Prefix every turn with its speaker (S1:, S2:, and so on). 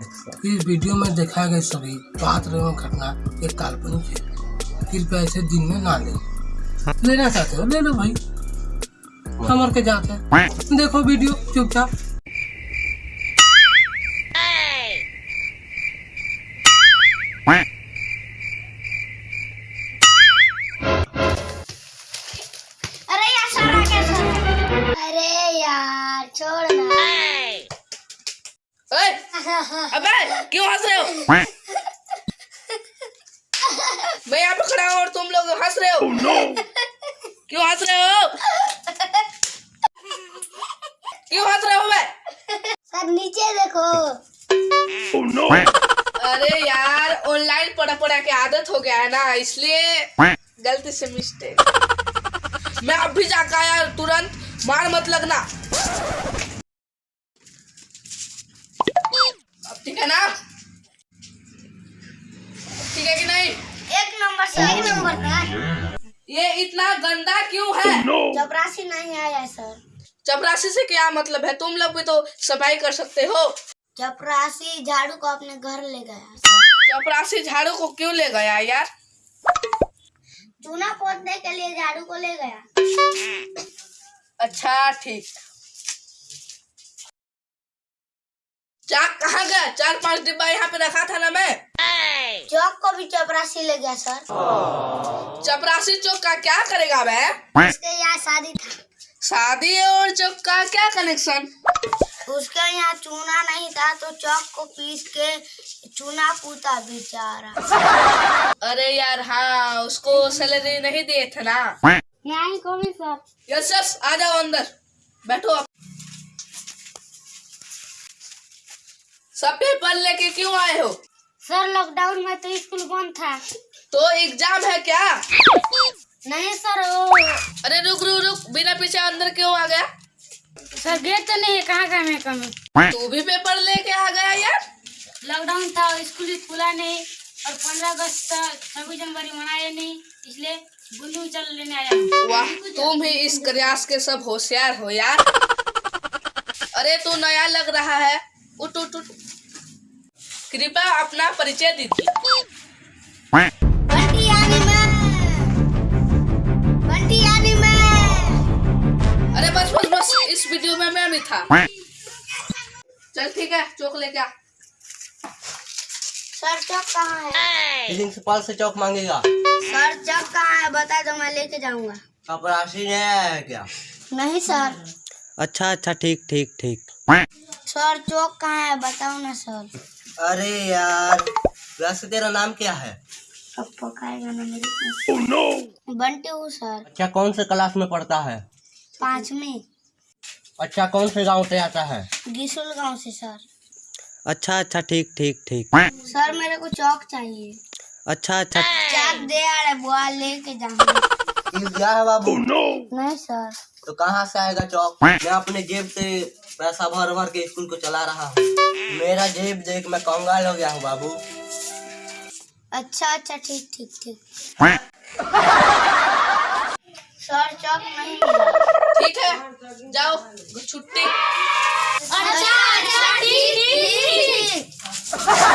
S1: इस वीडियो में दिखाए गए सभी पात्र एवं घटना एक काल्पनिक है। कृपया इसे दिन में ना ले। लेना चाहते हो, ले लो भाई। समर के जाते हैं? देखो वीडियो, चुपचाप।
S2: ओए, अबे क्यों हंस रहे हो मैं यहाँ पे खड़ा हूँ और तुम लोग हंस रहे हो क्यों हंस रहे हो क्यों हंस रहे हो बे
S3: सर नीचे देखो
S2: अरे यार ऑनलाइन पढ़ा पढ़ा के आदत हो गया है ना इसलिए गलती से मिस्टेक मैं अभी जाकर यार तुरंत मार मत लगना। है ना? ठीक है कि नहीं?
S3: एक नंबर से एक नंबर का
S2: ये इतना गंदा क्यों है?
S3: चपरासी नहीं आया सर।
S2: चपरासी से क्या मतलब है? तुम लोग भी तो सफ़ाई कर सकते हो।
S3: चपरासी झाड़ू को अपने घर ले गया
S2: चपरासी झाड़ू को क्यों ले गया यार?
S3: चूना पोतने के लिए झाड़ू को ले गया।
S2: अच्छा ठीक। चाक कहाँ गया? चार पाँच डिब्बा यहाँ पे रखा था ना मैं।
S3: चौक को भी चपरासी ले गया सर।
S2: चपरासी चौक का क्या करेगा मैं?
S3: उसके यहाँ शादी था।
S2: शादी और चौक का क्या कनेक्शन
S3: उसके यहाँ चूना नहीं था तो चौक को पीस के चूना पूता बेचारा।
S2: अरे यार हाँ उसको सैलरी नहीं दिए थे ना।
S3: यहाँ को भी सर।
S2: यस यस आ जाओ अंदर। बैठो। आप सब पेपर लेके क्यों आए हो?
S3: सर लॉकडाउन में तो स्कूल बंद था।
S2: तो एग्ज़ाम है क्या?
S3: नहीं सर वो
S2: अरे रुक रुक रुक बिना पीछे अंदर क्यों आ गया?
S3: सर गेट तो नहीं है कहाँ का मैं कमी
S2: तू भी पेपर लेके आ गया यार।
S3: लॉकडाउन था स्कूल खुला नहीं और पंद्रह अगस्त छब्बीस जनवरी मनाया नहीं इसलिए बुंदी चल लेने आया
S2: वाह तुम ही इस क्लास के सब होशियार हो यार। अरे तू नया लग रहा है। उठ उठ उठ। कृपया अपना परिचय दीजिए। अरे बस बस बस इस वीडियो में मैं भी था। चल ठीक है चौक लेके आ।
S3: सर चौक कहाँ है
S4: प्रिंसिपल से चौक मांगेगा।
S3: सर चौक कहाँ है? बता दो मैं लेके जाऊँगा।
S4: कपरासी ने आया है क्या?
S3: नहीं सर।
S4: अच्छा अच्छा ठीक ठीक ठीक।
S3: सर चौक कहाँ है? बताओ ना सर।
S4: अरे यार वैसे तेरा नाम क्या है?
S3: ना मेरे बंटी हूँ सर।
S4: अच्छा कौन से क्लास में पढ़ता है?
S3: पाँच में
S4: अच्छा कौन से गाँव से आता है?
S3: गिसुल गाँव से सर।
S4: अच्छा अच्छा ठीक ठीक ठीक।
S3: सर मेरे को चौक चाहिए।
S4: अच्छा अच्छा।
S3: चौक दे आ रहे बुआ लेके जाऊँगा
S4: है बाबू?
S3: नहीं सर।
S4: तो कहाँ से आएगा चौक? मैं अपने जेब से पैसा भर भर के स्कूल को चला रहा हूँ। मेरा जेब देख मैं कंगाल हो गया हूँ बाबू।
S3: अच्छा अच्छा ठीक ठीक ठीक। सर चौक नहीं
S2: ठीक है जाओ छुट्टी।
S3: अच्छा अच्छा ठीक ठीक।